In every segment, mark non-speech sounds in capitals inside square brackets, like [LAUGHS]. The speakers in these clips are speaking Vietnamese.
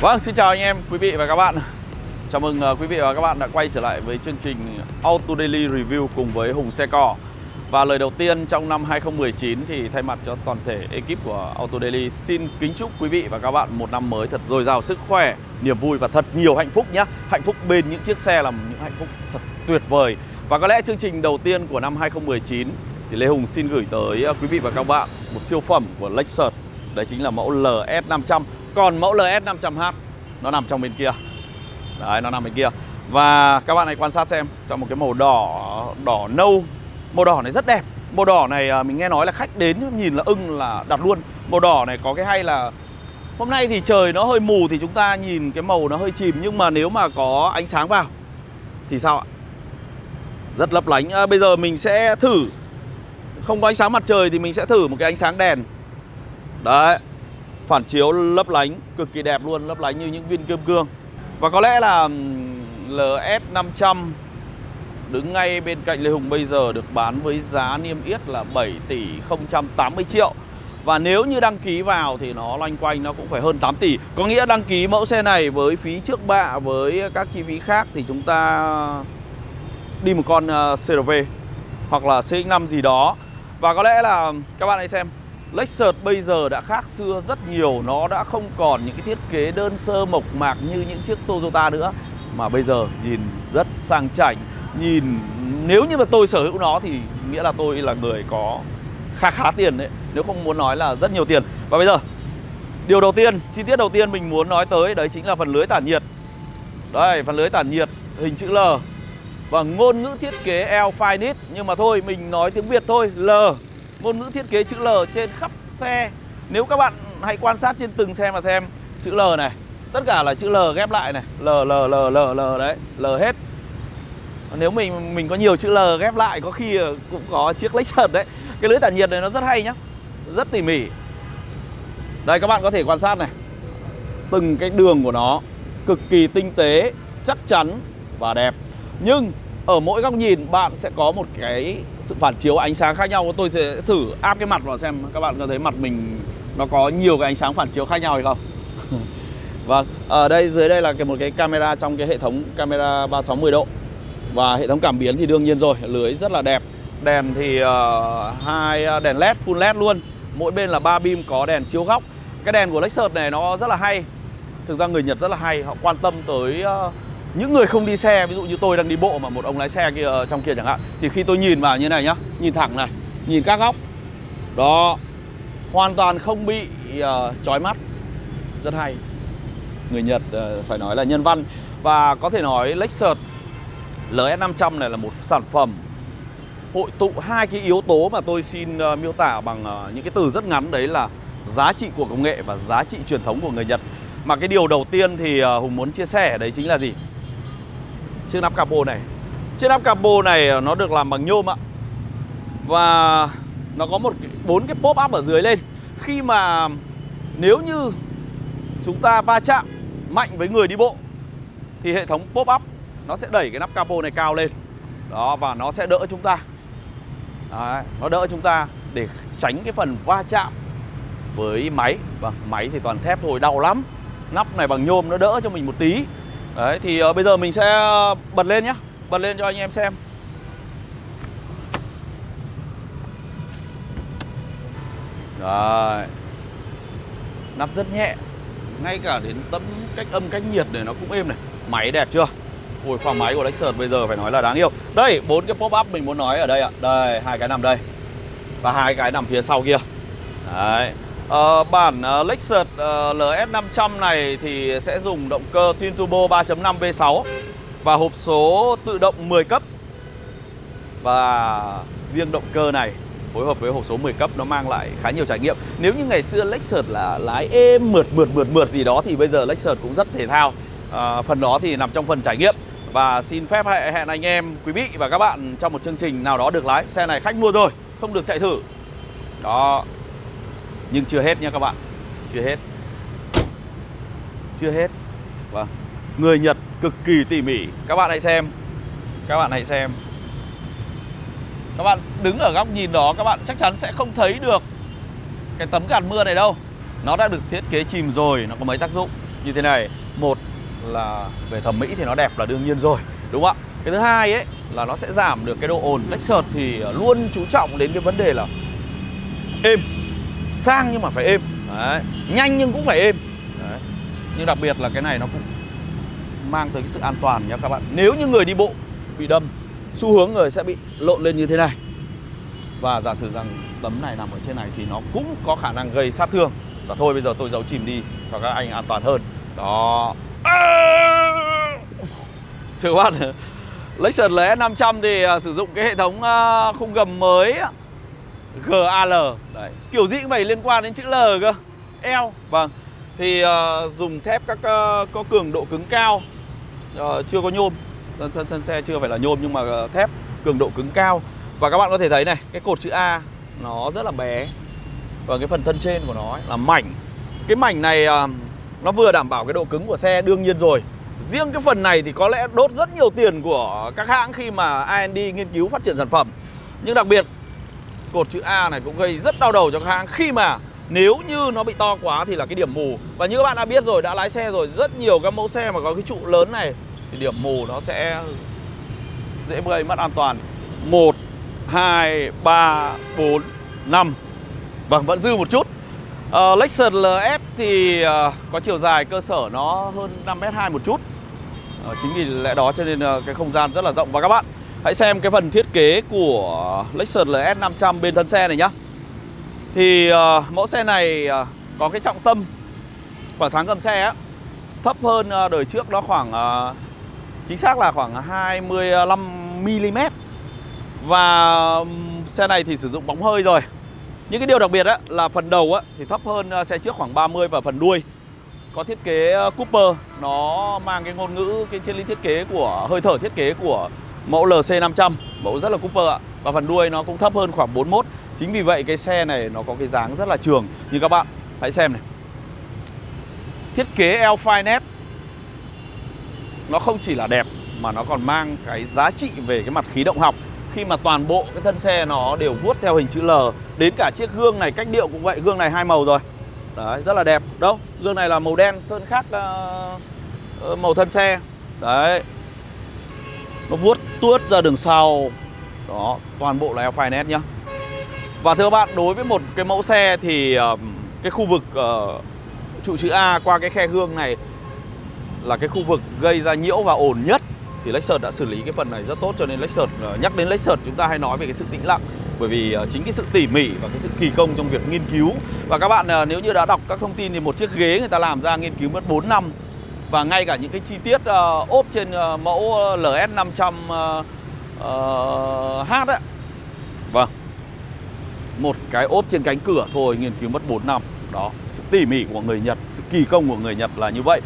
Vâng, xin chào anh em, quý vị và các bạn. Chào mừng ờ, quý vị và các bạn đã quay trở lại với chương trình Auto Daily Review cùng với Hùng Xe Cò. Và lời đầu tiên trong năm 2019 thì thay mặt cho toàn thể ekip của Auto Daily Xin kính chúc quý vị và các bạn một năm mới thật dồi dào sức khỏe, niềm vui và thật nhiều hạnh phúc nhé Hạnh phúc bên những chiếc xe là những hạnh phúc thật tuyệt vời. Và có lẽ chương trình đầu tiên của năm 2019 thì Lê Hùng xin gửi tới ờ, quý vị và các bạn một siêu phẩm của Lexus. Đấy chính là mẫu LS500 còn mẫu LS500H nó nằm trong bên kia. Đấy, nó nằm bên kia. Và các bạn hãy quan sát xem Trong một cái màu đỏ, đỏ nâu. Màu đỏ này rất đẹp. Màu đỏ này à, mình nghe nói là khách đến nhìn là ưng là đặt luôn. Màu đỏ này có cái hay là Hôm nay thì trời nó hơi mù thì chúng ta nhìn cái màu nó hơi chìm. Nhưng mà nếu mà có ánh sáng vào Thì sao ạ? Rất lấp lánh. À, Bây giờ mình sẽ thử. Không có ánh sáng mặt trời thì mình sẽ thử một cái ánh sáng đèn. Đấy. Phản chiếu lấp lánh, Cực kỳ đẹp luôn, Lấp lánh như những viên kim cương. Và có lẽ là LS500 Đứng ngay bên cạnh Lê Hùng bây giờ Được bán với giá niêm yết là 7 tỷ 080 triệu. Và nếu như đăng ký vào thì nó loanh quanh nó cũng phải hơn 8 tỷ. Có nghĩa đăng ký mẫu xe này với phí trước bạ, Với các chi phí khác thì chúng ta đi một con ờ, CRV Hoặc là CX-5 gì đó. Và có lẽ là, các bạn hãy xem Lexus bây giờ đã khác xưa rất nhiều. Nó đã không còn những cái thiết kế đơn sơ mộc mạc như những chiếc Toyota nữa Mà bây giờ nhìn rất sang chảnh. Nhìn nếu như mà tôi sở hữu nó thì nghĩa là tôi là người có khá khá tiền đấy Nếu không muốn nói là rất nhiều tiền. Và bây giờ điều đầu tiên, chi tiết đầu tiên mình muốn nói tới Đấy chính là phần lưới tản nhiệt. Đây, phần lưới tản nhiệt hình chữ L. Và ngôn ngữ thiết kế L Finite Nhưng mà thôi, mình nói tiếng Việt thôi L ngôn ngữ thiết kế chữ L trên khắp xe. Nếu các bạn hãy quan sát trên từng xe mà xem Chữ L này Tất cả là chữ L ghép lại này. L, L, L, L, L đấy L hết. Nếu mình mình có nhiều chữ L ghép lại Có khi cũng có chiếc Lexus đấy. Cái lưới tản nhiệt này nó rất hay nhá Rất tỉ mỉ. Đây các bạn có thể quan sát này. Từng cái đường của nó Cực kỳ tinh tế Chắc chắn và đẹp. Nhưng ở mỗi góc nhìn bạn sẽ có một cái sự phản chiếu ánh sáng khác nhau. Tôi sẽ thử áp cái mặt vào xem các bạn có thấy mặt mình nó có nhiều cái ánh sáng phản chiếu khác nhau hay không. [LAUGHS] Và vâng, ở đây dưới đây là cái một cái camera trong cái hệ thống camera 360 độ. Và hệ thống cảm biến thì đương nhiên rồi, lưới rất là đẹp. Đèn thì uh, hai ờ, đèn led, full led luôn. Mỗi bên là ba beam có đèn chiếu góc. Cái đèn của Lexus này nó rất là hay. Thực ra người Nhật rất là hay, họ quan tâm tới uh, những người không đi xe ví dụ như tôi đang đi bộ mà một ông lái xe kia ờ, trong kia chẳng hạn thì khi tôi nhìn vào như này nhá nhìn thẳng này nhìn các góc đó hoàn toàn không bị uh, chói mắt. Rất hay. Người Nhật uh, phải nói là nhân văn. Và có thể nói Lexus LS500 này là một sản phẩm hội tụ hai cái yếu tố mà tôi xin uh, miêu tả bằng uh, những cái từ rất ngắn. Đấy là giá trị của công nghệ và giá trị truyền thống của người Nhật. Mà cái điều đầu tiên thì uh, Hùng muốn chia sẻ đấy chính là gì? Chiếc nắp capo này. Chiếc nắp capo này ờ, nó được làm bằng nhôm ạ. Và nó có một bốn cái pop up ở dưới lên. Khi mà nếu như chúng ta va chạm mạnh với người đi bộ thì hệ thống pop up nó sẽ đẩy cái nắp capo này cao lên. Đó và nó sẽ đỡ chúng ta. Đấy, nó đỡ chúng ta để tránh cái phần va chạm với máy. Và máy thì toàn thép thôi đau lắm. Nắp này bằng nhôm nó đỡ cho mình một tí. Đấy thì uh, bây giờ mình sẽ ờ, bật lên nhé Bật lên cho anh em xem. Đấy. Nắp rất nhẹ. Ngay cả đến tấm cách âm cách nhiệt này nó cũng êm này. Máy đẹp chưa? Ui khoang máy của Lexus bây giờ phải nói là đáng yêu. Đây bốn cái pop up mình muốn nói ở đây ạ. Đây hai cái nằm đây. Và hai cái nằm phía sau kia. Đấy. À, bản uh, Lexus ờ, uh, LS500 này thì sẽ dùng động cơ Twin Turbo 3.5 V6 và hộp số tự động 10 cấp. Và riêng động cơ này phối hợp với hộp số 10 cấp nó mang lại khá nhiều trải nghiệm. Nếu như ngày xưa Lexus là lái êm mượt mượt mượt mượt gì đó thì bây giờ Lexus cũng rất thể thao. Uh, phần đó thì nằm trong phần trải nghiệm. Và xin phép hẹn anh em, quý vị và các bạn trong một chương trình nào đó được lái. Xe này khách mua rồi, không được chạy thử. Đó, nhưng chưa hết nha các bạn. Chưa hết. Chưa hết. Vâng. Người Nhật cực kỳ tỉ mỉ. Các bạn hãy xem. Các bạn hãy xem. Các bạn đứng ở góc nhìn đó, Các bạn chắc chắn sẽ không thấy được Cái tấm gạt mưa này đâu. Nó đã được thiết kế chìm rồi, Nó có mấy tác dụng. Như thế này, một là về thẩm mỹ thì nó đẹp là đương nhiên rồi, đúng không ạ? Cái thứ hai ấy là nó sẽ giảm được cái độ ồn. Lexus thì luôn chú trọng đến cái vấn đề là êm sang nhưng mà phải êm. Đấy. nhanh nhưng cũng phải êm. Đấy. nhưng đặc biệt là cái này nó cũng mang tới cái sự an toàn nha các bạn. Nếu như người đi bộ bị đâm xu hướng người sẽ bị lộn lên như thế này. Và giả sử rằng tấm này nằm ở trên này thì nó cũng có khả năng gây sát thương. Và thôi bây giờ tôi giấu chìm đi cho các anh an toàn hơn. Đó. Thưa các bạn [LAUGHS] Lexus LS 500 thì uh, sử dụng cái hệ thống uh, khung gầm mới GAL Đấy. Kiểu gì cũng phải liên quan đến chữ L cơ. L Vâng. Thì uh, dùng thép các uh, có cường độ cứng cao. Uh, Chưa có nhôm. Sân, sân, sân xe chưa phải là nhôm nhưng mà uh, thép cường độ cứng cao. Và các bạn có thể thấy này Cái cột chữ A nó rất là bé. Và cái phần thân trên của nó ấy, là mảnh. Cái mảnh này uh, nó vừa đảm bảo cái độ cứng của xe đương nhiên rồi. Riêng cái phần này thì có lẽ đốt rất nhiều tiền của các hãng khi mà AND nghiên cứu phát triển sản phẩm. Nhưng đặc biệt cột chữ A này cũng gây rất đau đầu cho các hãng. Khi mà nếu như nó bị to quá thì là cái điểm mù. Và như các bạn đã biết rồi, đã lái xe rồi Rất nhiều các mẫu xe mà có cái trụ lớn này Thì điểm mù nó sẽ dễ gây mất an toàn. 1, 2, 3, 4, 5 Vâng, vẫn dư một chút. Uh, Lexus LS thì uh, có chiều dài cơ sở nó hơn 5m2 một chút. Uh, Chính vì lẽ đó cho nên uh, cái không gian rất là rộng. Và các bạn hãy xem cái phần thiết kế của Lexus LS 500 bên thân xe này nhá. Thì uh, mẫu xe này uh, có cái trọng tâm quả sáng cầm xe á. Thấp hơn uh, đời trước đó khoảng uh, Chính xác là khoảng 25mm Và xe này thì sử dụng bóng hơi rồi. Những cái điều đặc biệt á, là phần đầu á, thì thấp hơn xe trước khoảng 30 và phần đuôi. Có thiết kế ờ, Cooper nó mang cái ngôn ngữ cái triết lý thiết kế của hơi thở thiết kế của mẫu LC500 mẫu rất là Cooper ạ. Và phần đuôi nó cũng thấp hơn khoảng 41 chính vì vậy cái xe này nó có cái dáng rất là trường. Như các bạn hãy xem này. Thiết kế L-Finet nó không chỉ là đẹp mà nó còn mang cái giá trị về cái mặt khí động học. Khi mà toàn bộ cái thân xe nó đều vuốt theo hình chữ L đến cả chiếc gương này cách điệu cũng vậy gương này hai màu rồi. Đấy rất là đẹp. Đâu gương này là màu đen sơn khác uh, màu thân xe. Đấy nó vuốt tuốt ra đường sau. Đó toàn bộ là L-Finet nhá. Và thưa các bạn đối với một cái mẫu xe thì uh, cái khu vực uh, trụ chữ A qua cái khe gương này là cái khu vực gây ra nhiễu và ồn nhất. Thì Lexus đã xử lý cái phần này rất tốt cho nên Lexus ờ, nhắc đến Lexus chúng ta hay nói về cái sự tĩnh lặng. Bởi vì ờ, chính cái sự tỉ mỉ và cái sự kỳ công trong việc nghiên cứu. Và các bạn nếu như đã đọc các thông tin thì một chiếc ghế người ta làm ra nghiên cứu mất 4 năm và ngay cả những cái chi tiết uh, ốp trên uh, mẫu LS 500 uh, uh, H ấy vâng. Một cái ốp trên cánh cửa thôi nghiên cứu mất 4 năm. Đó sự tỉ mỉ của người Nhật sự kỳ công của người Nhật là như vậy.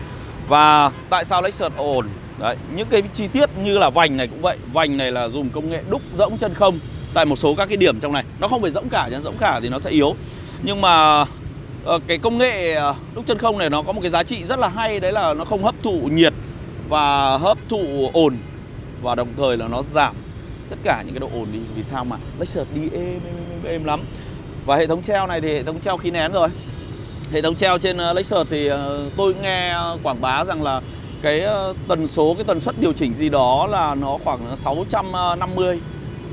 Và tại sao Lexus ổn? Đấy, những cái chi tiết như là vành này cũng vậy. Vành này là dùng công nghệ đúc rỗng chân không Tại một số các cái điểm trong này. Nó không phải rỗng cả nhá, rỗng cả thì nó sẽ yếu. Nhưng mà Ờ, cái công nghệ ờ, đúc chân không này nó có một cái giá trị rất là hay Đấy là nó không hấp thụ nhiệt và hấp thụ ồn Và đồng thời là nó giảm tất cả những cái độ ồn đi. Vì sao mà? Lexus đi êm, êm, êm, êm lắm. Và hệ thống treo này thì hệ thống treo khí nén rồi. Hệ thống treo trên ờ, Lexus thì tôi nghe quảng bá rằng là cái tần số cái tần suất điều chỉnh gì đó là nó khoảng 650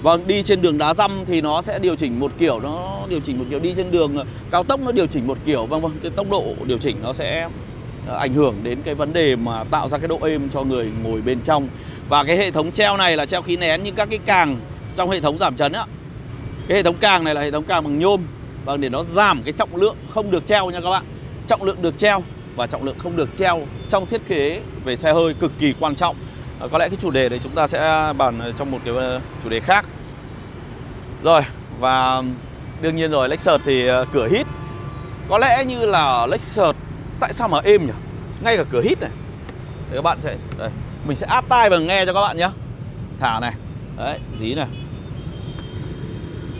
Vâng, đi trên đường đá răm thì nó sẽ điều chỉnh một kiểu, nó điều chỉnh một kiểu đi trên đường ờ, cao tốc nó điều chỉnh một kiểu. Vâng vâng, cái tốc độ điều chỉnh nó sẽ ờ, ảnh hưởng đến cái vấn đề mà tạo ra cái độ êm cho người ngồi bên trong. Và cái hệ thống treo này là treo khí nén như các cái càng trong hệ thống giảm chấn á. Cái hệ thống càng này là hệ thống càng bằng nhôm. Vâng, để nó giảm cái trọng lượng không được treo nha các bạn. Trọng lượng được treo và trọng lượng không được treo trong thiết kế về xe hơi cực kỳ quan trọng Ờ, có lẽ cái chủ đề đấy chúng ta sẽ bàn trong một cái ờ, chủ đề khác. Rồi và đương nhiên rồi Lexus thì ờ, cửa hít. Có lẽ như là Lexus tại sao mà êm nhỉ? Ngay cả cửa hít này. Thì các bạn sẽ đây, Mình sẽ áp tai và nghe cho các bạn nhé. Thả này. Đấy dí này.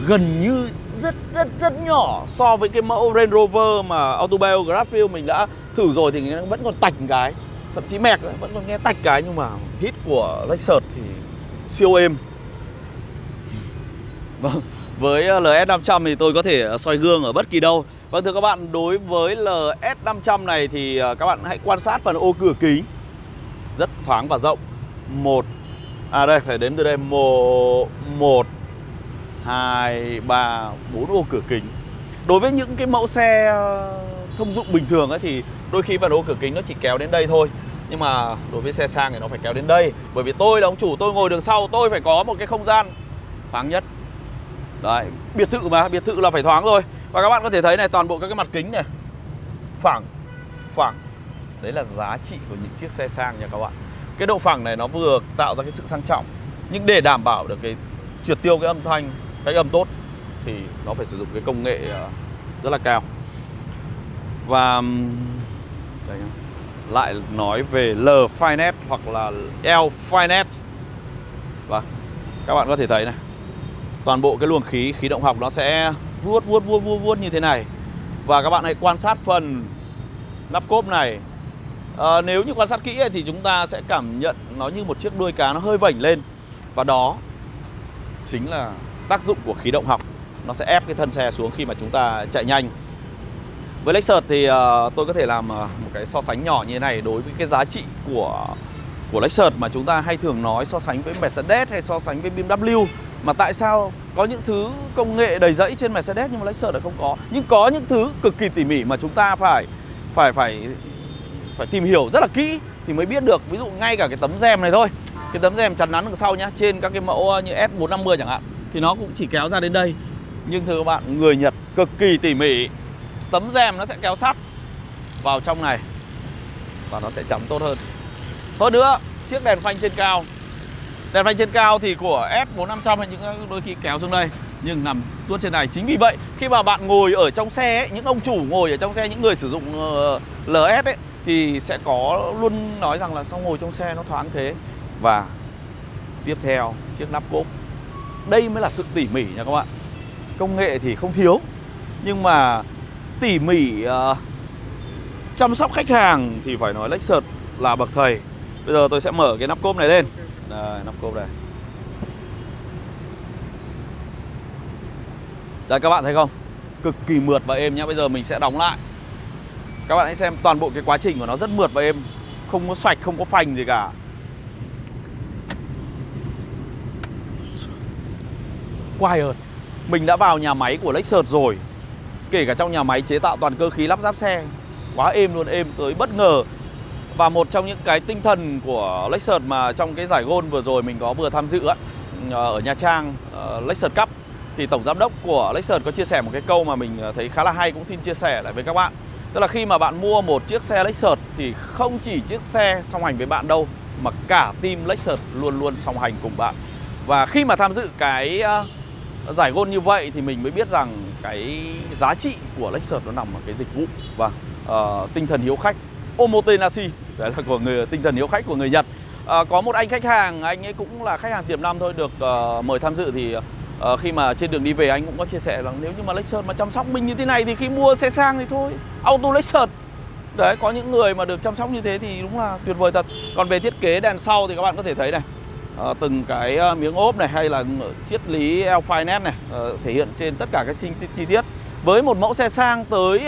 Gần như rất rất rất nhỏ so với cái mẫu Range Rover mà Autobiography mình đã thử rồi thì nó vẫn còn tạch cái. Thậm chí mẹc vẫn còn nghe tạch cái nhưng mà hít của Lexus thì siêu êm vâng Với ờ, LS500 thì tôi có thể ờ, soi gương ở bất kỳ đâu. Vâng thưa các bạn, đối với LS500 này thì ờ, các bạn hãy quan sát phần ô cửa kính. Rất thoáng và rộng. Một À đây, phải đếm từ đây. Một một hai ba bốn ô cửa kính. Đối với những cái mẫu xe thông dụng bình thường ấy thì đôi khi phần ô cửa kính nó chỉ kéo đến đây thôi nhưng mà đối với xe sang thì nó phải kéo đến đây. Bởi vì tôi là ông chủ, tôi ngồi đường sau, tôi phải có một cái không gian thoáng nhất. Đấy, biệt thự mà, biệt thự là phải thoáng rồi và các bạn có thể thấy này, toàn bộ các cái mặt kính này, phẳng phẳng. Đấy là giá trị của những chiếc xe sang nha các bạn. Cái độ phẳng này nó vừa tạo ra cái sự sang trọng. Nhưng để đảm bảo được cái triệt tiêu, cái âm thanh, cái âm tốt thì nó phải sử dụng cái công nghệ ờ, rất là cao. Và đây nhá lại nói về L Finance hoặc là L Finance. và vâng, các bạn có thể thấy này. Toàn bộ cái luồng khí, khí động học nó sẽ vuốt vuốt vuốt vuốt vuốt như thế này. Và các bạn hãy quan sát phần nắp cốp này. À, nếu như quan sát kỹ thì chúng ta sẽ cảm nhận nó như một chiếc đuôi cá nó hơi vảnh lên. Và đó chính là tác dụng của khí động học. Nó sẽ ép cái thân xe xuống khi mà chúng ta chạy nhanh. Với Lexus thì uh, tôi có thể làm uh, một cái so sánh nhỏ như thế này đối với cái giá trị của của Lexus mà chúng ta hay thường nói so sánh với Mercedes hay so sánh với BMW mà tại sao có những thứ công nghệ đầy rẫy trên Mercedes nhưng mà Lexus lại không có? Nhưng có những thứ cực kỳ tỉ mỉ mà chúng ta phải phải phải phải tìm hiểu rất là kỹ thì mới biết được. Ví dụ ngay cả cái tấm rèm này thôi. Cái tấm rèm chắn nắn đằng sau nhá trên các cái mẫu ờ, như S450 chẳng hạn thì nó cũng chỉ kéo ra đến đây. Nhưng thưa các bạn người Nhật cực kỳ tỉ mỉ tấm rèm nó sẽ kéo sắt vào trong này và nó sẽ chắn tốt hơn. Hơn nữa chiếc đèn phanh trên cao. Đèn phanh trên cao thì của S4500 hay những đôi khi kéo xuống đây nhưng nằm tuốt trên này. Chính vì vậy khi mà bạn ngồi ở trong xe ấy, những ông chủ ngồi ở trong xe những người sử dụng ờ, uh, LS ấy thì sẽ có luôn nói rằng là sao ngồi trong xe nó thoáng thế. Và tiếp theo chiếc nắp cốp. Đây mới là sự tỉ mỉ nha các bạn. Công nghệ thì không thiếu nhưng mà tỉ mỉ uh, chăm sóc khách hàng thì phải nói Lexus là bậc thầy. Bây giờ tôi sẽ mở cái nắp cốp này lên. Đây, nắp cốp này. Đây các bạn thấy không? Cực kỳ mượt và êm nhá. Bây giờ mình sẽ đóng lại. Các bạn hãy xem toàn bộ cái quá trình của nó rất mượt và êm. Không có sạch, không có phanh gì cả. Quiet. Mình đã vào nhà máy của Lexus rồi Kể cả trong nhà máy chế tạo toàn cơ khí lắp ráp xe Quá êm luôn, êm tới bất ngờ. Và một trong những cái tinh thần của Lexus mà trong cái giải gôn vừa rồi mình có vừa tham dự ấy, ừ, Ở Nha Trang, ờ, Lexus Cup Thì Tổng Giám đốc của Lexus có chia sẻ một cái câu mà mình ờ, thấy khá là hay cũng xin chia sẻ lại với các bạn. Tức là khi mà bạn mua một chiếc xe Lexus thì không chỉ chiếc xe song hành với bạn đâu Mà cả team Lexus luôn luôn song hành cùng bạn. Và khi mà tham dự cái ờ, giải gôn như vậy thì mình mới biết rằng cái giá trị của Lexus nó nằm ở cái dịch vụ. Và uh, tinh thần hiếu khách omotenashi đấy là của người tinh thần hiếu khách của người Nhật. Uh, có một anh khách hàng anh ấy cũng là khách hàng tiềm năng thôi được uh, mời tham dự thì uh, khi mà trên đường đi về anh cũng có chia sẻ rằng nếu như mà Lexus mà chăm sóc mình như thế này thì khi mua xe sang thì thôi auto Lexus đấy có những người mà được chăm sóc như thế thì đúng là tuyệt vời thật. Còn về thiết kế đèn sau thì các bạn có thể thấy này. Ờ, từng cái ờ, miếng ốp này hay là ờ, chiết lý L-Finance này thể hiện trên tất cả các chi, chi tiết với một mẫu xe sang tới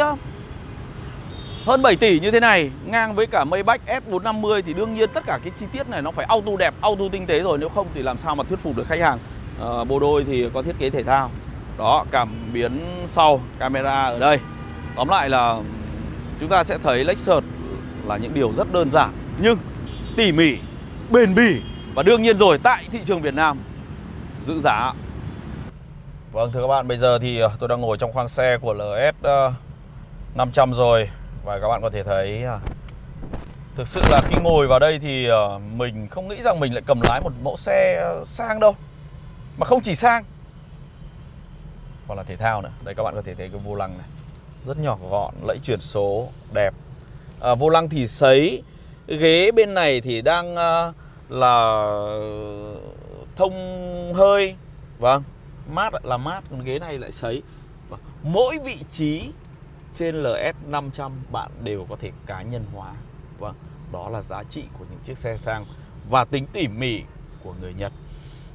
hơn 7 tỷ như thế này ngang với cả Maybach S450 thì đương nhiên tất cả cái chi tiết này nó phải auto đẹp, auto tinh tế rồi nếu không thì làm sao mà thuyết phục được khách hàng. À, bộ đôi thì có thiết kế thể thao. Đó, cảm biến sau, camera ở đây. Tóm lại là chúng ta sẽ thấy Lexus là những điều rất đơn giản nhưng tỉ mỉ, bền bỉ và đương nhiên rồi tại thị trường Việt Nam giữ giá. Vâng thưa các bạn bây giờ thì ờ, tôi đang ngồi trong khoang xe của LS 500 ờ, rồi. Và các bạn có thể thấy ờ, Thực sự là khi ngồi vào đây thì mình không nghĩ rằng mình lại cầm lái một mẫu xe sang đâu. Mà không chỉ sang Còn là thể thao nữa. Đây các bạn có thể thấy cái vô lăng này. Rất nhỏ gọn, lẫy chuyển số, đẹp. À, Vô lăng thì sấy. Ghế bên này thì đang là thông hơi. Vâng mát là mát còn ghế này lại sấy. Vâng, mỗi vị trí trên LS 500 bạn đều có thể cá nhân hóa. Vâng đó là giá trị của những chiếc xe sang và tính tỉ mỉ của người Nhật.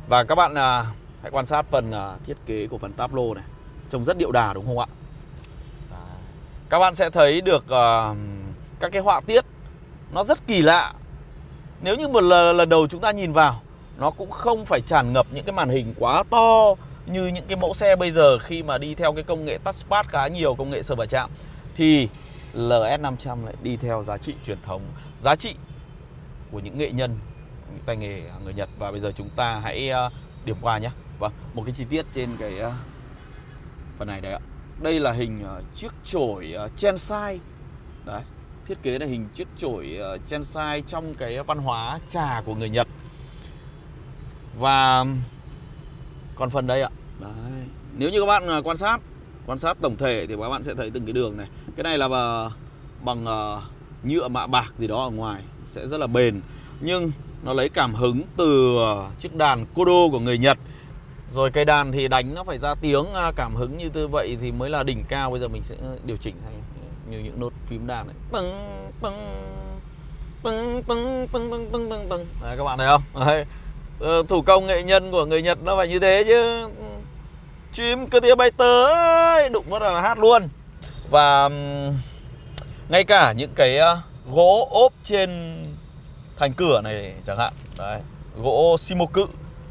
Và các bạn à, Hãy quan sát phần à, thiết kế của phần táp lô này. Trông rất điệu đà đúng không ạ? Các bạn sẽ thấy được à, các cái họa tiết Nó rất kỳ lạ. Nếu như một lần đầu chúng ta nhìn vào Nó cũng không phải tràn ngập những cái màn hình quá to Như những cái mẫu xe bây giờ khi mà đi theo cái công nghệ touchpad khá nhiều Công nghệ sờ và chạm Thì LS500 lại đi theo giá trị truyền thống Giá trị của những nghệ nhân những tay nghề người Nhật và bây giờ chúng ta hãy ờ, điểm qua nhé. Vâng, một cái chi tiết trên cái ờ, phần này đấy ạ. Đây là hình ờ, chiếc chổi chen sai Đấy, thiết kế là hình chiếc chổi uh, Chensai trong cái văn hóa trà của người Nhật. Và còn phần đây ạ. Đấy. Nếu như các bạn quan sát quan sát tổng thể thì các bạn sẽ thấy từng cái đường này. Cái này là bằng uh, nhựa mạ bạc gì đó ở ngoài sẽ rất là bền nhưng nó lấy cảm hứng từ ờ, chiếc đàn Kodo của người Nhật rồi cây đàn thì đánh nó phải ra tiếng à, cảm hứng như thế vậy thì mới là đỉnh cao bây giờ mình sẽ điều chỉnh hay như những nốt phím đàn này. Tưng tưng tưng tưng tưng tưng tưng tưng Đấy, các bạn thấy không? Đấy. Ờ, thủ công nghệ nhân của người Nhật nó phải như thế chứ. Chim cơ tia bay tới đụng vào là hát luôn. Và ngay cả những cái ờ, gỗ ốp trên thành cửa này chẳng hạn. Đấy, gỗ Shimoku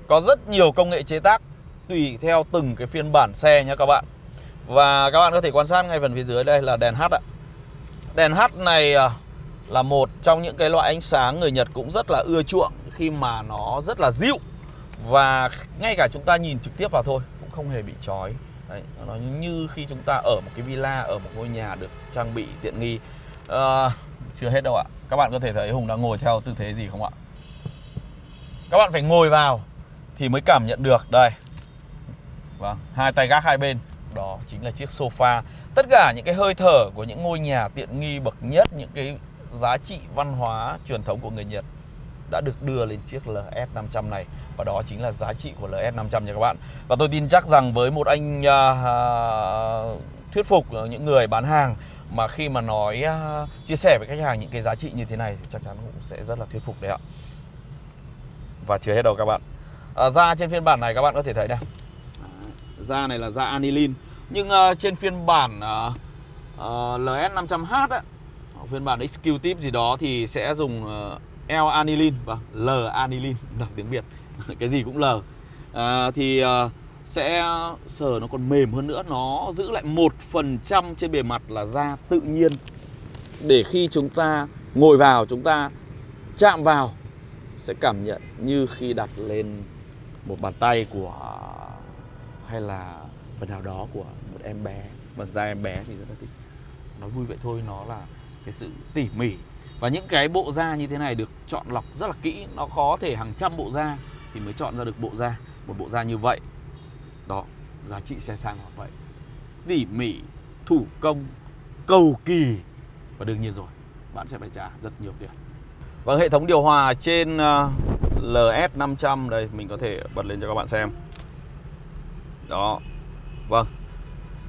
có rất nhiều công nghệ chế tác tùy theo từng cái phiên bản xe nhé các bạn và các bạn có thể quan sát ngay phần phía dưới đây là đèn H ạ. Đèn H này à, là một trong những cái loại ánh sáng người Nhật cũng rất là ưa chuộng khi mà nó rất là dịu. Và ngay cả chúng ta nhìn trực tiếp vào thôi cũng không hề bị chói. Đấy, nó như khi chúng ta ở một cái villa ở một ngôi nhà được trang bị tiện nghi. À, chưa hết đâu ạ. Các bạn có thể thấy Hùng đang ngồi theo tư thế gì không ạ? Các bạn phải ngồi vào Thì mới cảm nhận được. Đây. Vâng, hai tay gác hai bên. Đó chính là chiếc sofa. Tất cả những cái hơi thở của những ngôi nhà tiện nghi bậc nhất Những cái giá trị văn hóa truyền thống của người Nhật đã được đưa lên chiếc LS500 này. Và đó chính là giá trị của LS500 nha các bạn. Và tôi tin chắc rằng với một anh uh, thuyết phục à, những người bán hàng mà khi mà nói uh, chia sẻ với khách hàng những cái giá trị như thế này thì chắc chắn cũng sẽ rất là thuyết phục đấy ạ. Và chưa hết đâu các bạn. À, ra trên phiên bản này các bạn có thể thấy này da này là da anilin nhưng uh, trên phiên bản uh, uh, LS500H á, phiên bản Executive gì đó thì sẽ dùng uh, L anilin và vâng, L anilin đọc tiếng Việt [LAUGHS] cái gì cũng L. À, thì uh, sẽ sờ nó còn mềm hơn nữa nó giữ lại một phần trăm trên bề mặt là da tự nhiên. Để khi chúng ta ngồi vào chúng ta chạm vào sẽ cảm nhận như khi đặt lên một bàn tay của hay là phần nào đó của một em bé? Vâng, Bằng da em bé thì rất là thích. Nói vui vậy thôi, nó là cái sự tỉ mỉ. Và những cái bộ da như thế này được chọn lọc rất là kỹ. Nó có thể hàng trăm bộ da thì mới chọn ra được bộ da. Một bộ da như vậy, đó, giá trị xe sang là vậy. Tỉ mỉ, thủ công, cầu kỳ. Và đương nhiên rồi, bạn sẽ phải trả rất nhiều tiền. Và hệ thống điều hòa trên ờ, LS500 đây, mình có thể bật lên cho các bạn xem đó. Vâng.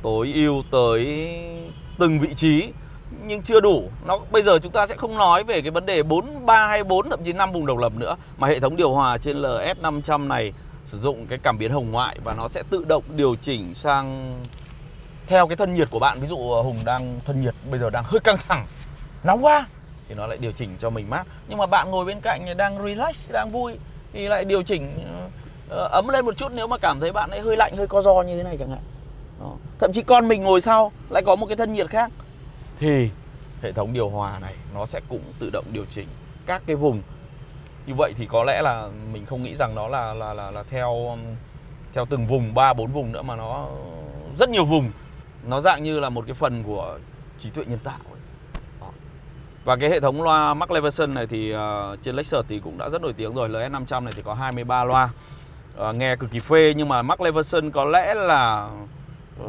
Tối ưu tới từng vị trí, nhưng chưa đủ. Nó, bây giờ chúng ta sẽ không nói về cái vấn đề 4 3 hay 4 thậm chí 5 vùng độc lập nữa, mà hệ thống điều hòa trên LS500 này sử dụng cái cảm biến hồng ngoại và nó sẽ tự động điều chỉnh sang theo cái thân nhiệt của bạn. Ví dụ ờ, hùng đang, thân nhiệt bây giờ đang hơi căng thẳng, nóng quá, thì nó lại điều chỉnh cho mình mát. Nhưng mà bạn ngồi bên cạnh đang relax, đang vui, thì lại điều chỉnh Ờ, ấm lên một chút nếu mà cảm thấy bạn ấy hơi lạnh hơi co do như thế này chẳng hạn. Đó. thậm chí con mình ngồi sau lại có một cái thân nhiệt khác. Thì hệ thống điều hòa này nó sẽ cũng tự động điều chỉnh các cái vùng. Như vậy thì có lẽ là mình không nghĩ rằng nó là là là, là theo um, theo từng vùng ba bốn vùng nữa mà nó rất nhiều vùng. Nó dạng như là một cái phần của trí tuệ nhân tạo ấy. Và cái hệ thống loa Mark Levinson này thì uh, trên Lexus thì cũng đã rất nổi tiếng rồi. LS500 này thì có 23 loa à, Nghe cực kỳ phê nhưng mà Mark Levinson có lẽ là ừ,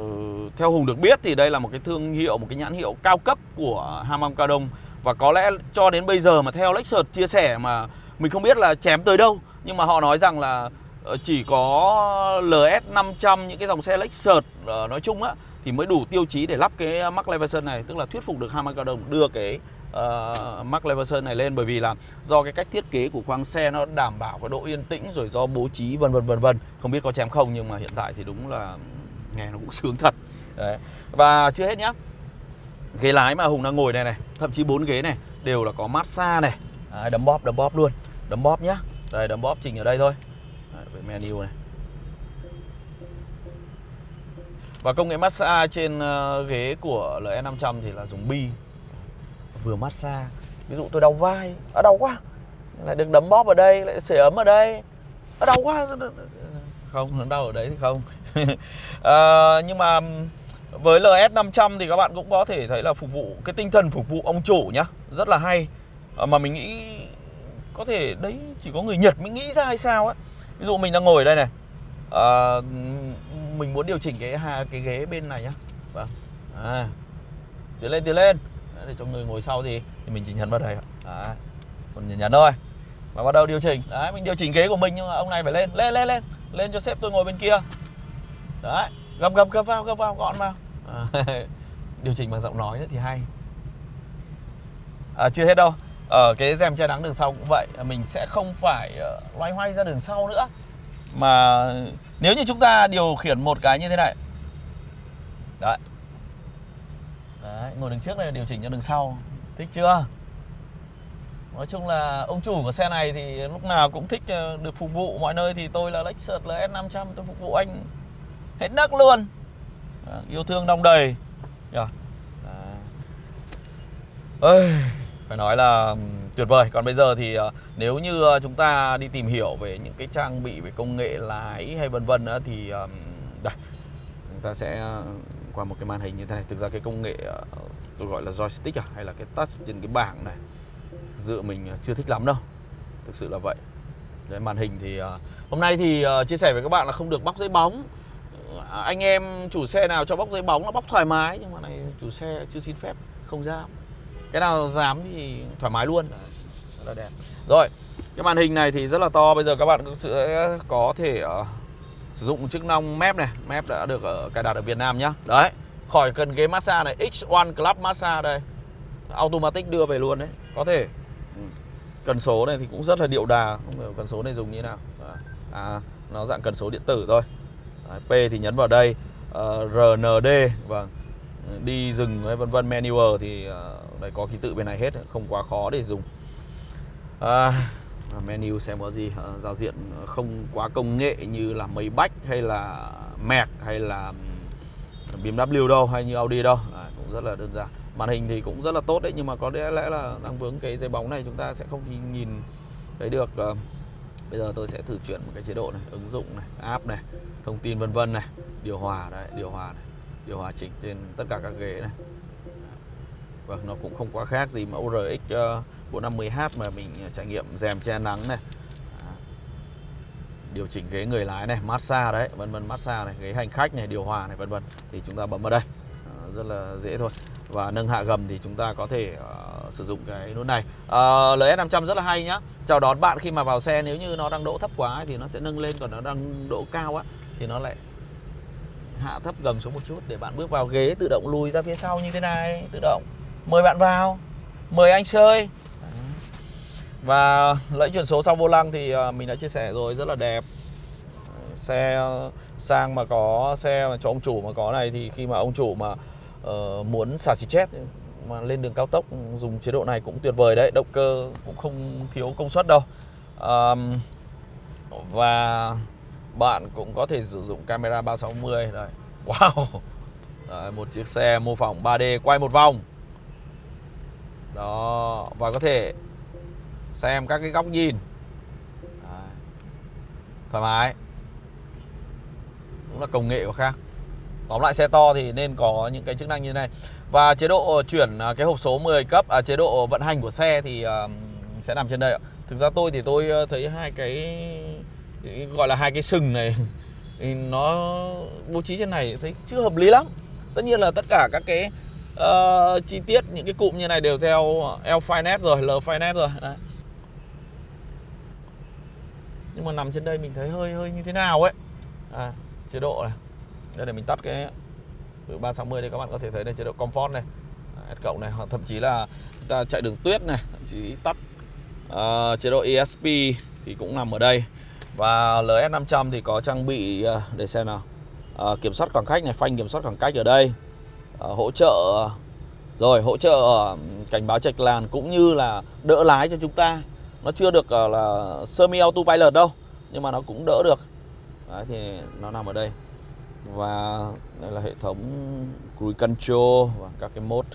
Theo Hùng được biết thì đây là một cái thương hiệu, một cái nhãn hiệu cao cấp của Hamam Cao Đông Và có lẽ cho đến bây giờ mà theo Lexus chia sẻ mà mình không biết là chém tới đâu. Nhưng mà họ nói rằng là ờ, chỉ có LS500 những cái dòng xe Lexus nói chung á thì mới đủ tiêu chí để lắp cái Mark Levinson này tức là thuyết phục được Hamam Cao Đông đưa cái uh, Mark Leverson này lên bởi vì là do cái cách thiết kế của khoang xe nó đảm bảo cái độ yên tĩnh rồi do bố trí vân vân vân vân. Không biết có chém không nhưng mà hiện tại thì đúng là nghe nó cũng [LAUGHS] sướng thật. Đấy. và chưa hết nhá. Ghế lái mà Hùng đang ngồi này này thậm chí bốn ghế này đều là có massage này. Đấy, đấm bóp đấm bóp luôn. Đấm bóp nhá. Đây đấm bóp chỉnh ở đây thôi. Đấy, về menu này. Và công nghệ massage trên ờ, ghế của LE500 thì là dùng bi vừa massage ví dụ tôi đau vai ở đau quá lại được đấm bóp ở đây lại sưởi ấm ở đây. Ở đau quá. Không đau ở đấy thì không. À, [LAUGHS] nhưng mà với LS 500 thì các bạn cũng có thể thấy là phục vụ cái tinh thần phục vụ ông chủ nhá rất là hay. À, mà mình nghĩ có thể đấy chỉ có người Nhật mới nghĩ ra hay sao á. Ví dụ mình đang ngồi ở đây này. À, mình muốn điều chỉnh cái cái ghế bên này nhá. Vâng. À, tiến lên tiến lên để cho người ngồi sau thì, thì mình chỉ nhấn vào đây đấy. còn nhấn, thôi. Và bắt đầu điều chỉnh. Đấy mình điều chỉnh ghế của mình nhưng mà ông này phải lên lên lên lên. Lên cho sếp tôi ngồi bên kia. Đấy gập gập gập vào gập vào gọn vào. À, [LAUGHS] điều chỉnh bằng giọng nói nữa thì hay. À, chưa hết đâu. Ở cái rèm che nắng đường sau cũng vậy. Mình sẽ không phải uh, loay hoay ra đường sau nữa. Mà nếu như chúng ta điều khiển một cái như thế này. Đấy. Đấy, ngồi đường trước này điều chỉnh cho đường sau. Thích chưa? Nói chung là ông chủ của xe này thì lúc nào cũng thích ờ, được phục vụ mọi nơi Thì tôi là Lexus LS500 tôi phục vụ anh hết nấc luôn. Đó, Yêu thương đong đầy. Yeah. Ơi, phải nói là tuyệt vời. Còn bây giờ thì ờ, nếu như ờ, chúng ta đi tìm hiểu về những cái trang bị về công nghệ lái hay vân vân Thì đây, chúng ta sẽ qua một cái màn hình như thế này. Thực ra cái công nghệ ờ, tôi gọi là joystick à hay là cái touch trên cái bảng này dự mình ờ, chưa thích lắm đâu. Thực sự là vậy. Đấy, màn hình thì ờ, hôm nay thì chia sẻ với các bạn là không được bóc giấy bóng. Anh em chủ xe nào cho bóc giấy bóng là bóc thoải mái, nhưng mà này chủ xe chưa xin phép, không dám. Cái nào dám thì thoải mái luôn. Rất là đẹp. Rồi, cái màn hình này thì rất là to. Bây giờ các bạn sẽ có thể sử dụng chức năng mép này. Mép đã được ở cài đặt ở Việt Nam nhá. Đấy khỏi cần ghế massage này. X1 Club massage đây. Automatic đưa về luôn đấy có thể. Ừ. Cần số này thì cũng rất là điệu đà. Không hiểu cần số này dùng như thế nào. À nó dạng cần số điện tử thôi. Đấy, P thì nhấn vào đây. Ờ, uh, RND vâng. Đi dừng vân vân manual thì ờ, uh, đây có ký tự bên này hết không quá khó để dùng. À, menu xem có gì. Ờ, giao diện không quá công nghệ như là mấy bách hay là Merc hay là BMW đâu hay như Audi đâu. À, cũng rất là đơn giản. Màn hình thì cũng rất là tốt đấy nhưng mà có lẽ là đang vướng cái dây bóng này chúng ta sẽ không nhìn thấy được. Ờ, bây giờ tôi sẽ thử chuyển một cái chế độ này ứng dụng này app này thông tin vân vân này điều hòa đấy điều hòa này điều hòa chỉnh trên tất cả các ghế này. Vâng, nó cũng không quá khác gì mẫu RX uh, ờ, 450H mà mình à, trải nghiệm rèm che nắng này. Điều chỉnh ghế người lái này massage đấy vân vân massage này ghế hành khách này điều hòa này vân vân. Thì chúng ta bấm vào đây. Rất là dễ thôi. Và nâng hạ gầm thì chúng ta có thể uh, sử dụng cái nút này. Ờ, uh, LS500 rất là hay nhá. Chào đón bạn khi mà vào xe nếu như nó đang đỗ thấp quá thì nó sẽ nâng lên còn nó đang đỗ cao á thì nó lại hạ thấp gầm xuống một chút để bạn bước vào ghế tự động lùi ra phía sau như thế này tự động. Mời bạn vào. Mời anh chơi và lẫy chuyển số sau vô lăng thì à, mình đã chia sẻ rồi rất là đẹp. Xe sang mà có xe mà cho ông chủ mà có này thì khi mà ông chủ mà uh, muốn xả xì chết mà lên đường cao tốc ừ, dùng chế độ này cũng tuyệt vời đấy động cơ cũng không thiếu công suất đâu. Um, và bạn cũng có thể sử dụng camera 360 đây wow! Đấy, một chiếc xe mô phỏng 3D quay một vòng. Đó và có thể xem các cái góc nhìn. Đấy. thoải mái. Cũng là công nghệ của khác. Tóm lại xe to thì nên có những cái chức năng như thế này. Và chế độ chuyển à, cái hộp số 10 cấp à, chế độ vận hành của xe thì uh, sẽ nằm trên đây ạ. Thực ra tôi thì tôi à, thấy hai cái gọi là hai cái sừng này [LAUGHS] nó bố trí trên này thấy chưa hợp lý lắm. Tất nhiên là tất cả các cái uh, chi tiết những cái cụm như này đều theo L Finance rồi L Finance rồi. Đấy nhưng mà nằm trên đây mình thấy hơi hơi như thế nào ấy. À, chế độ này. Đây để mình tắt cái 360 đây các bạn có thể thấy đây chế độ comfort này à, S cộng này hoặc thậm chí là chúng ta chạy đường tuyết này thậm chí tắt uh, chế độ ESP thì cũng nằm ở đây. Và LS500 thì có trang bị uh, để xem nào. Uh, kiểm soát khoảng cách này phanh kiểm soát khoảng cách ở đây. Uh, hỗ trợ rồi hỗ trợ cảnh báo chạch làn cũng như là đỡ lái cho chúng ta nó chưa được uh, là semi auto pilot đâu nhưng mà nó cũng đỡ được. Đấy, thì nó nằm ở đây. Và đây là hệ thống cruise control và các cái mode.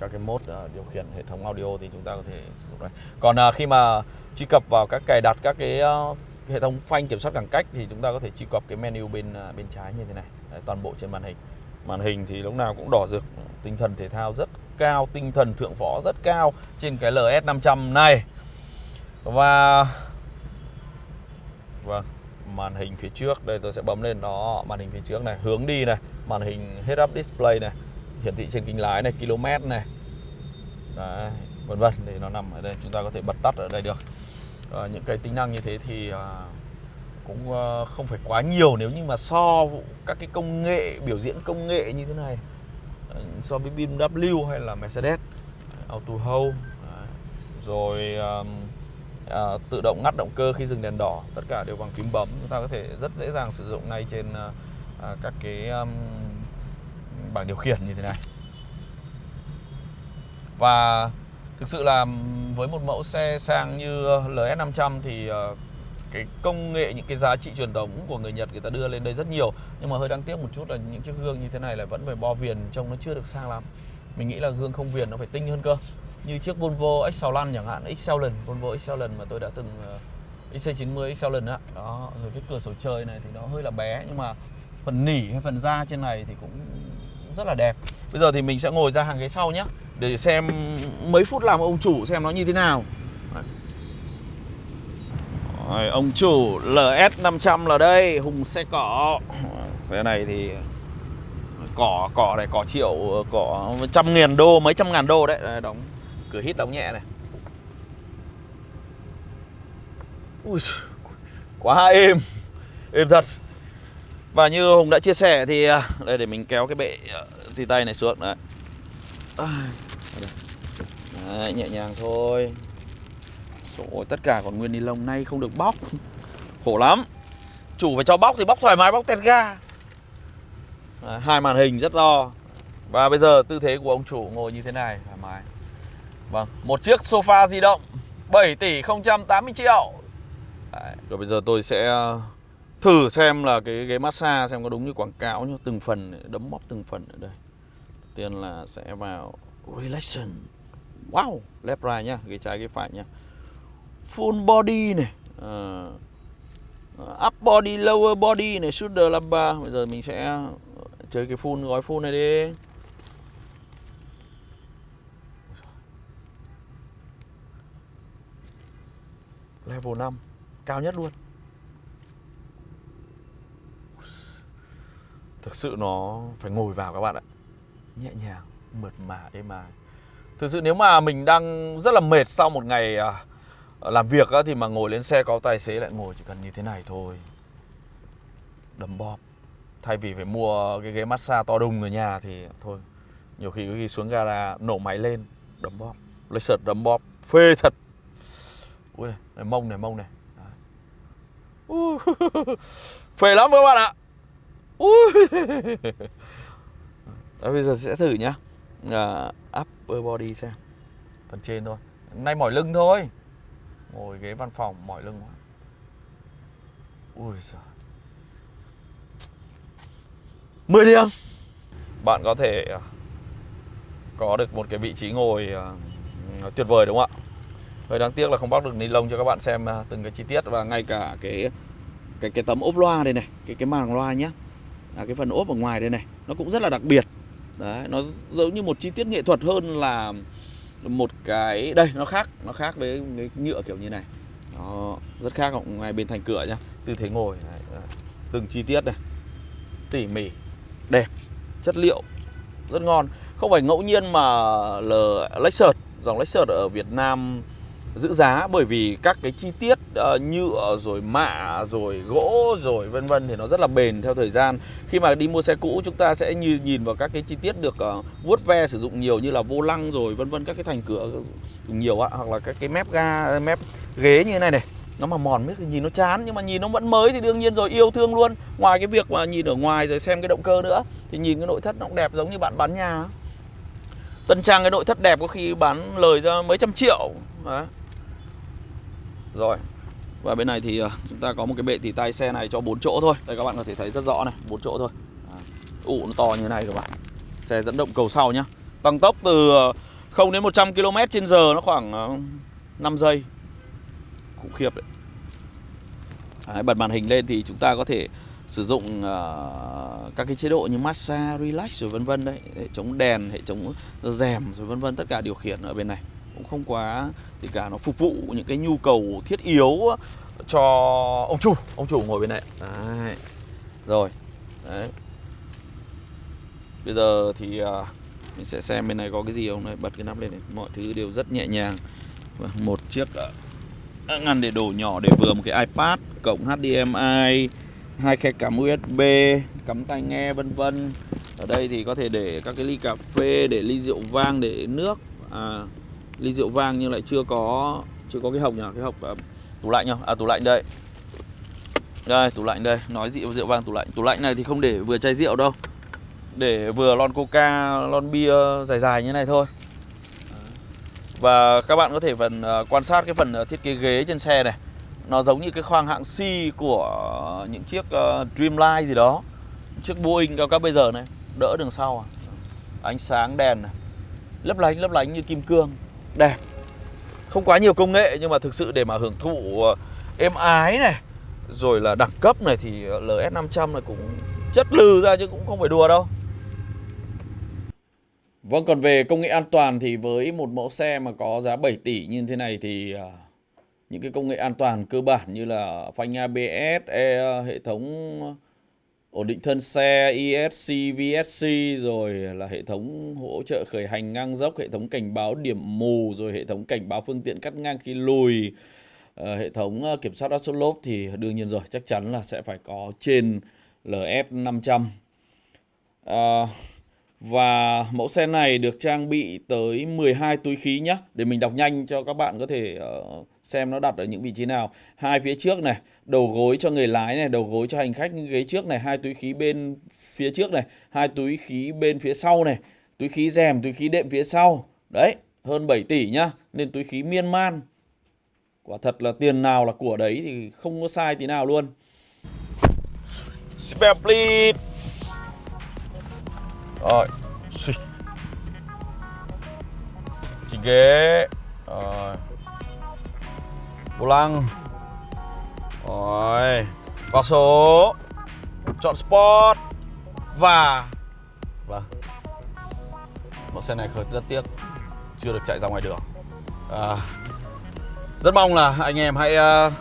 Các cái mode uh, điều khiển hệ thống audio thì chúng ta có thể sử dụng đây. Còn uh, khi mà truy cập vào các cài đặt các cái uh, hệ thống phanh kiểm soát khoảng cách thì chúng ta có thể truy cập cái menu bên uh, bên trái như thế này. Đấy, toàn bộ trên màn hình. Màn hình thì lúc nào cũng đỏ rực tinh thần thể thao rất cao tinh thần thượng võ rất cao trên cái LS 500 này. Và vâng màn hình phía trước đây tôi sẽ bấm lên đó màn hình phía trước này hướng đi này màn hình head up display này hiển thị trên kính lái này km này. Đấy vân vân thì nó nằm ở đây chúng ta có thể bật tắt ở đây được. À, những cái tính năng như thế thì à, cũng à, không phải quá nhiều nếu như mà so các cái công nghệ biểu diễn công nghệ như thế này so với BMW hay là Mercedes Auto Hold à, rồi um, à, tự động ngắt động cơ khi dừng đèn đỏ tất cả đều bằng phím bấm. Chúng ta có thể rất dễ dàng sử dụng ngay trên à, à các cái um, bảng điều khiển như thế này. Và thực sự là với một mẫu xe sang như LS500 thì uh, cái công nghệ những cái giá trị truyền thống của người Nhật người ta đưa lên đây rất nhiều. Nhưng mà hơi đáng tiếc một chút là những chiếc gương như thế này lại vẫn phải bo viền trông nó chưa được sang lắm. Mình nghĩ là gương không viền nó phải tinh hơn cơ. Như chiếc Volvo Excellent chẳng hạn Excellent Volvo Excellent mà tôi đã từng uh, XC90 Excellent đó. đó rồi cái cửa sổ trời này thì nó hơi là bé nhưng mà phần nỉ hay phần da trên này thì cũng rất là đẹp. Bây giờ thì mình sẽ ngồi ra hàng ghế sau nhé để xem mấy phút làm ông chủ xem nó như thế nào. Rồi, ông chủ LS 500 là đây hùng xe cỏ. Cái này thì cỏ cỏ này cỏ triệu cỏ trăm ngàn đô mấy trăm ngàn đô đấy. Đóng cửa hít đóng nhẹ này. Ui, quá êm êm thật. Và như hùng đã chia sẻ thì à, đây để mình kéo cái bệ à, thì tay này xuống. Đấy. đấy nhẹ nhàng thôi. Rồi, tất cả còn nguyên ni lông nay không được bóc khổ lắm chủ phải cho bóc thì bóc thoải mái bóc tẹt ga à, hai màn hình rất to và bây giờ tư thế của ông chủ ngồi như thế này thoải mái Vâng, một chiếc sofa di động 7 tỷ 080 triệu Đấy. Rồi bây giờ tôi sẽ à, thử xem là cái ghế massage xem có đúng như quảng cáo nhá từng phần đấm bóp từng phần ở đây. Tiên là sẽ vào relaxation. Wow, left right nhá, ghế trái ghế phải nhá. Full body này. Uh, up body, lower body này, shoulder lumbar. Bây giờ mình sẽ chơi cái full gói full này đi. level 5 cao nhất luôn thực sự nó phải ngồi vào các bạn ạ nhẹ nhàng mượt mà êm ái thực sự nếu mà mình đang rất là mệt sau một ngày à, làm việc á, thì mà ngồi lên xe có tài xế lại ngồi chỉ cần như thế này thôi. Đấm bóp thay vì phải mua cái ghế massage to đùng ở nhà thì thôi nhiều khi khi xuống gara nổ máy lên đấm bóp lấy sợt đấm bóp phê thật. Ui này, này mông này mông này. Uh, [LAUGHS] phê lắm các bạn ạ. Uh. [LAUGHS] Đấy, bây giờ sẽ thử nhá. À, uh, upper body xem. Phần trên thôi. Nay mỏi lưng thôi ngồi ghế văn phòng mỏi lưng quá ui giời mười điểm bạn có thể à, có được một cái vị trí ngồi à, tuyệt vời đúng không ạ Hơi đáng tiếc là không bóc được ni lông cho các bạn xem à, từng cái chi tiết và ngay cả cái cái cái tấm ốp loa đây này, cái cái màng loa nhá. À, cái phần ốp ở ngoài đây này, nó cũng rất là đặc biệt. Đấy, nó giống như một chi tiết nghệ thuật hơn là một cái đây nó khác, nó khác với cái nhựa kiểu như này. nó rất khác ở bên thành cửa nhá. Tư thế ngồi này, à, từng chi tiết này. Tỉ mỉ, đẹp, chất liệu rất ngon. Không phải ngẫu nhiên mà L Lexus, dòng Lexus ở Việt Nam giữ giá bởi vì các cái chi tiết ờ, uh, nhựa ờ, rồi mạ rồi gỗ rồi vân vân thì nó rất là bền theo thời gian. Khi mà đi mua xe cũ chúng ta sẽ như nhìn vào các cái chi tiết được uh, vuốt ve sử dụng nhiều như là vô lăng rồi vân vân các cái thành cửa nhiều ạ hoặc là các cái mép ga mép ghế như thế này này. Nó mà mòn biết thì nhìn nó chán nhưng mà nhìn nó vẫn mới thì đương nhiên rồi yêu thương luôn. Ngoài cái việc mà nhìn ở ngoài rồi xem cái động cơ nữa thì nhìn cái nội thất nó cũng đẹp giống như bạn bán nhà. Tân trang cái nội thất đẹp có khi bán lời ra mấy trăm triệu Đấy rồi. Và bên này thì ờ, chúng ta có một cái bệ tỉ tay xe này cho 4 chỗ thôi. Đây các bạn có thể thấy rất rõ này 4 chỗ thôi. Ụ nó to như thế này các bạn. Xe dẫn động cầu sau nhá. Tăng tốc từ ờ, 0 đến 100 km trên giờ nó khoảng ờ, 5 giây. Khủng khiếp đấy. đấy bật màn hình lên thì chúng ta có thể sử dụng uh, các cái chế độ như massage, relax rồi vân vân đấy, hệ chống đèn, hệ chống rèm rồi vân vân tất cả điều khiển ở bên này cũng không quá thì cả nó phục vụ những cái nhu cầu thiết yếu cho ông chủ, ông chủ ngồi bên này. Đấy. Rồi. Đấy. Bây giờ thì uh, mình sẽ xem bên này có cái gì không này, bật cái nắp lên này, mọi thứ đều rất nhẹ nhàng. Vâng, một chiếc uh, ngăn để đổ nhỏ để vừa một cái iPad cộng HDMI hai khe cắm USB cắm tai nghe vân vân ở đây thì có thể để các cái ly cà phê để ly rượu vang để nước à, ly rượu vang nhưng lại chưa có chưa có cái hộp nhỉ? Cái hộp uh, tủ lạnh nhá à tủ lạnh đây. Đây tủ lạnh đây. Nói rượu rượu vang tủ lạnh. Tủ lạnh này thì không để vừa chai rượu đâu. Để vừa lon coca lon bia dài dài như này thôi. Và các bạn có thể phần uh, quan sát cái phần uh, thiết kế ghế trên xe này. Nó giống như cái khoang hạng C của những chiếc uh, Dreamline gì đó. Chiếc Boeing cao cấp bây giờ này. Đỡ đường sau à. Ánh sáng đèn này. Lấp lánh lấp lánh như kim cương. Đẹp. Không quá nhiều công nghệ nhưng mà thực sự để mà hưởng thụ ờ, êm ái này Rồi là đẳng cấp này thì ờ, LS500 này cũng chất lừ ra chứ cũng không phải đùa đâu. Vâng còn về công nghệ an toàn thì với một mẫu xe mà có giá 7 tỷ như thế này thì à, những cái công nghệ an toàn cơ bản như là phanh ABS, e, hệ thống ổn định thân xe, ESC, VSC rồi là hệ thống hỗ trợ khởi hành ngang dốc, hệ thống cảnh báo điểm mù rồi hệ thống cảnh báo phương tiện cắt ngang khi lùi, À, hệ thống ờ, kiểm soát áp suất lốp thì đương nhiên rồi chắc chắn là sẽ phải có trên LS 500. À, và mẫu xe này được trang bị tới 12 túi khí nhé Để mình đọc nhanh cho các bạn có thể uh, xem nó đặt ở những vị trí nào. Hai phía trước này, đầu gối cho người lái này, đầu gối cho hành khách ghế trước này Hai túi khí bên phía trước này, hai túi khí bên phía sau này Túi khí rèm, túi khí đệm phía sau. Đấy, hơn 7 tỷ nhá Nên túi khí miên man Quả thật là tiền nào là của đấy thì không có sai tí nào luôn. Spare please rồi. Chỉnh ghế. Rồi. Vô lăng Rồi Vào số. Chọn Sport Và. Vâng Mẫu xe này khởi rất tiếc. Chưa được chạy ra ngoài đường. À, Rất mong là anh em hãy uh,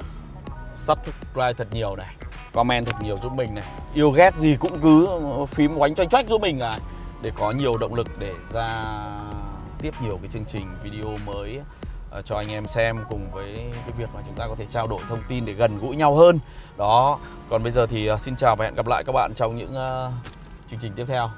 Subscribe thật nhiều này Comment thật nhiều giúp mình này. Yêu ghét gì cũng cứ phím oánh choanh choách giúp mình là để có nhiều động lực để ra tiếp nhiều cái chương trình video mới. Ờ, cho anh em xem cùng với cái việc mà chúng ta có thể trao đổi thông tin để gần gũi nhau hơn. Đó, còn bây giờ thì ờ, xin chào và hẹn gặp lại các bạn trong những ờ, chương trình tiếp theo.